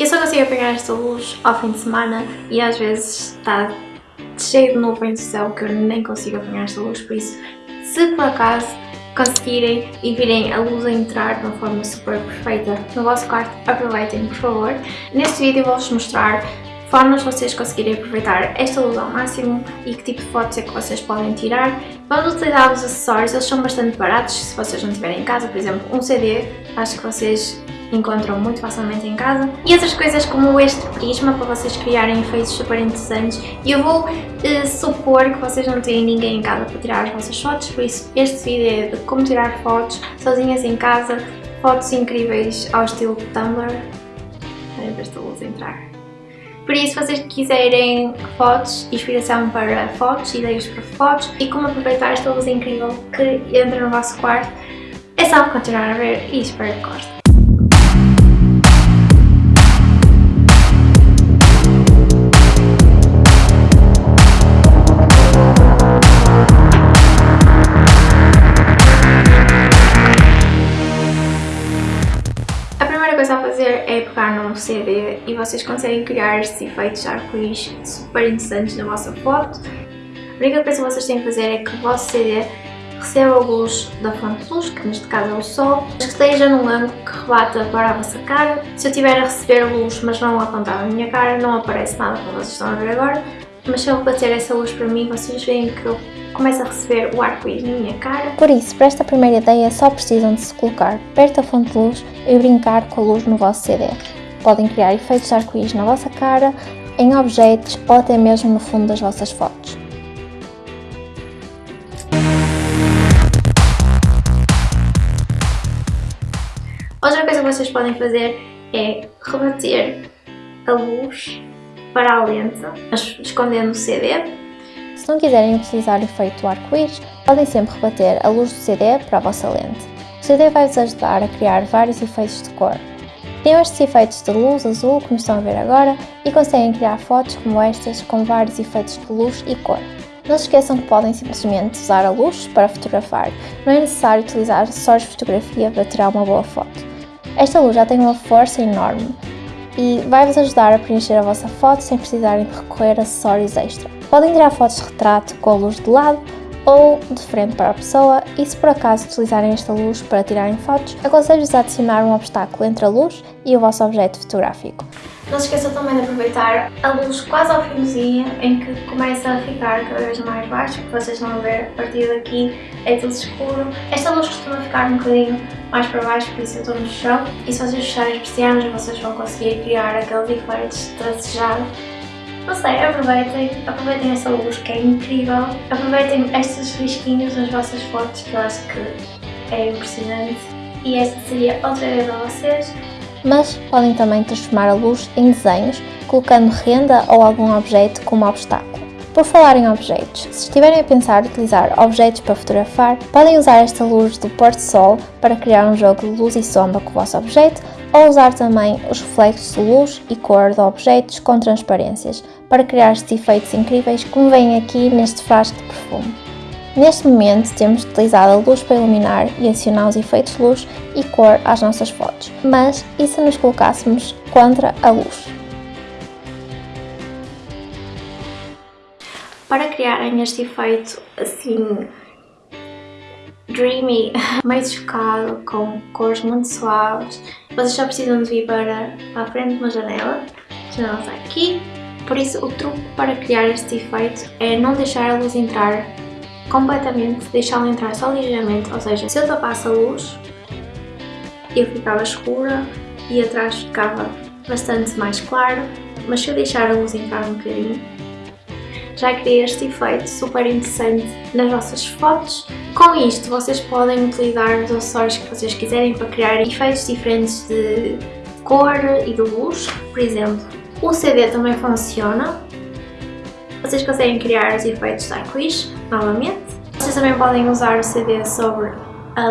Eu só consigo apanhar esta luz ao fim de semana e às vezes está cheio de nuvens do céu que eu nem consigo apanhar esta luz, por isso, se por acaso conseguirem e virem a luz a entrar de uma forma super perfeita no vosso quarto, aproveitem por favor. Neste vídeo vou-vos mostrar formas de vocês conseguirem aproveitar esta luz ao máximo e que tipo de fotos é que vocês podem tirar. Vamos utilizar os acessórios, eles são bastante baratos se vocês não tiverem em casa, por exemplo um CD, acho que vocês encontram muito facilmente em casa. E outras coisas como este prisma para vocês criarem efeitos super interessantes. E eu vou uh, supor que vocês não têm ninguém em casa para tirar as vossas fotos, por isso este vídeo é de como tirar fotos sozinhas em casa, fotos incríveis ao estilo Tumblr. Espera ver esta luz entrar. Por isso, se vocês quiserem fotos, inspiração para fotos, ideias para fotos e como aproveitar esta luz incrível que entra no vosso quarto, é só continuar a ver e espero que gostem. Num CD e vocês conseguem criar estes efeitos arco-íris super interessantes na vossa foto. A única coisa que vocês têm que fazer é que o vosso CD receba a luz da fonte de luz, que neste caso é o sol, que esteja num ângulo que rebata para a vossa cara. Se eu estiver a receber luz mas não apontar na minha cara, não aparece nada como vocês estão a ver agora, mas se eu bater essa luz para mim, vocês veem que eu começo a receber o arco-íris na minha cara. Por isso, para esta primeira ideia, só precisam de se colocar perto da fonte de luz e brincar com a luz no vosso CD. Podem criar efeitos de arco-íris na vossa cara, em objetos ou até mesmo no fundo das vossas fotos. Outra coisa que vocês podem fazer é rebater a luz para a lente, escondendo o CD. Se não quiserem utilizar o efeito arco-íris, podem sempre rebater a luz do CD para a vossa lente. O CD vai-vos ajudar a criar vários efeitos de cor, Criam estes efeitos de luz azul, como estão a ver agora, e conseguem criar fotos como estas com vários efeitos de luz e cor. Não se esqueçam que podem simplesmente usar a luz para fotografar, não é necessário utilizar acessórios de fotografia para tirar uma boa foto. Esta luz já tem uma força enorme e vai-vos ajudar a preencher a vossa foto sem precisarem de recorrer a acessórios extra. Podem tirar fotos de retrato com a luz de lado ou de frente para a pessoa e se por acaso utilizarem esta luz para tirarem fotos, aconselho-vos a adicionar um obstáculo entre a luz e o vosso objeto fotográfico. Não se esqueçam também de aproveitar a luz quase ao finzinho, em que começa a ficar cada vez mais baixo, que vocês vão ver a partir daqui é tudo escuro. Esta luz costuma ficar um bocadinho mais para baixo, por isso eu estou no chão. E se vocês fecharem persianas, vocês vão conseguir criar aqueles efeitos tracejados não sei, aproveitem, aproveitem essa luz que é incrível, aproveitem estes risquinhos nas vossas fotos que eu acho que é impressionante e esta seria outra ideia para vocês. Mas podem também transformar a luz em desenhos, colocando renda ou algum objeto como obstáculo. Por falar em objetos, se estiverem a pensar utilizar objetos para fotografar, podem usar esta luz do pôr-do-sol para criar um jogo de luz e sombra com o vosso objeto ou usar também os reflexos de luz e cor de objetos com transparências para criar estes efeitos incríveis como veem aqui neste frasco de perfume. Neste momento temos utilizado a luz para iluminar e adicionar os efeitos de luz e cor às nossas fotos, mas e se nos colocássemos contra a luz? Para criarem este efeito assim dreamy, meio chocado, com cores muito suaves, vocês só precisam de vir para, a frente de uma janela, a janela está aqui, por isso o truque para criar este efeito é não deixar a luz entrar completamente, deixá-la entrar só ligeiramente, ou seja, se eu tapasse a luz, eu ficava escura e atrás ficava bastante mais claro, mas se eu deixar a luz entrar um bocadinho, já criei este efeito super interessante nas vossas fotos. Com isto vocês podem utilizar os acessórios que vocês quiserem para criar efeitos diferentes de cor e de luz. Por exemplo, o CD também funciona. Vocês conseguem criar os efeitos de arco-íris novamente. Vocês também podem usar o CD sobre a,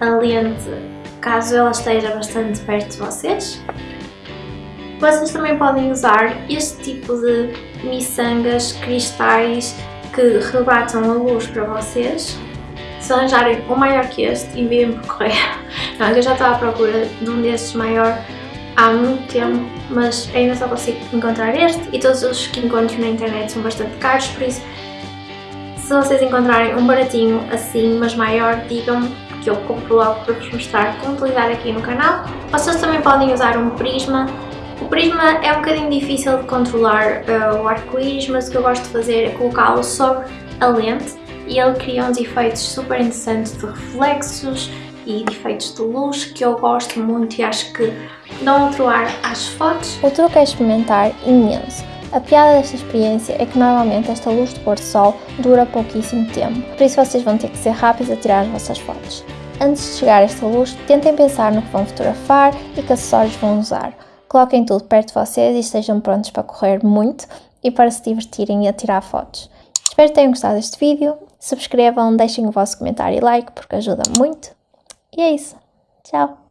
a lente caso ela esteja bastante perto de vocês. Vocês também podem usar este tipo de miçangas, cristais que rebatam a luz para vocês. Se arranjarem um maior que este, enviem por correio. Não, eu já estava à procura de um destes maior há muito tempo, mas ainda só consigo encontrar este e todos os que encontro na internet são bastante caros, por isso se vocês encontrarem um baratinho assim, mas maior, digam-me que eu compro logo para vos mostrar como utilizar aqui no canal. Vocês também podem usar um prisma. O prisma é um bocadinho difícil de controlar uh, o arco-íris, mas o que eu gosto de fazer é colocá-lo sobre a lente e ele cria uns efeitos super interessantes de reflexos e de efeitos de luz que eu gosto muito e acho que dão outro ar às fotos. O truque é experimentar imenso. A piada desta experiência é que normalmente esta luz de pôr do sol dura pouquíssimo tempo, por isso vocês vão ter que ser rápidos a tirar as vossas fotos. Antes de chegar a esta luz, tentem pensar no que vão fotografar e que acessórios vão usar. Coloquem tudo perto de vocês e estejam prontos para correr muito e para se divertirem e a tirar fotos. Espero que tenham gostado deste vídeo, subscrevam, deixem o vosso comentário e like porque ajuda muito. E é isso. Tchau!